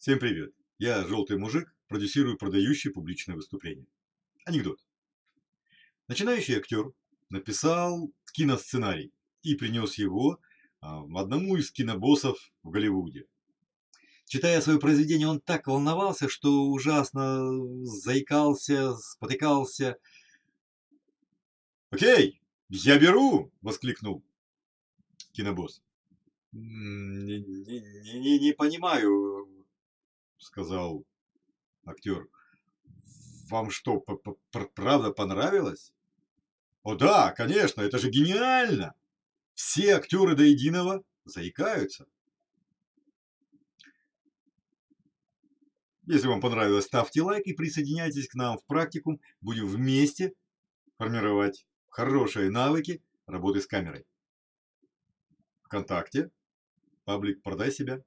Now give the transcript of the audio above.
Всем привет! Я желтый мужик, продюсирую продающие публичные выступления. Анекдот. Начинающий актер написал киносценарий и принес его а, одному из кинобоссов в Голливуде. Читая свое произведение, он так волновался, что ужасно заикался, спотыкался. «Окей, я беру!» – воскликнул кинобосс. «Не, не, не, не понимаю, сказал актер. Вам что, правда понравилось? О да, конечно, это же гениально! Все актеры до единого заикаются. Если вам понравилось, ставьте лайк и присоединяйтесь к нам в практикум. Будем вместе формировать хорошие навыки работы с камерой. Вконтакте, паблик «Продай себя».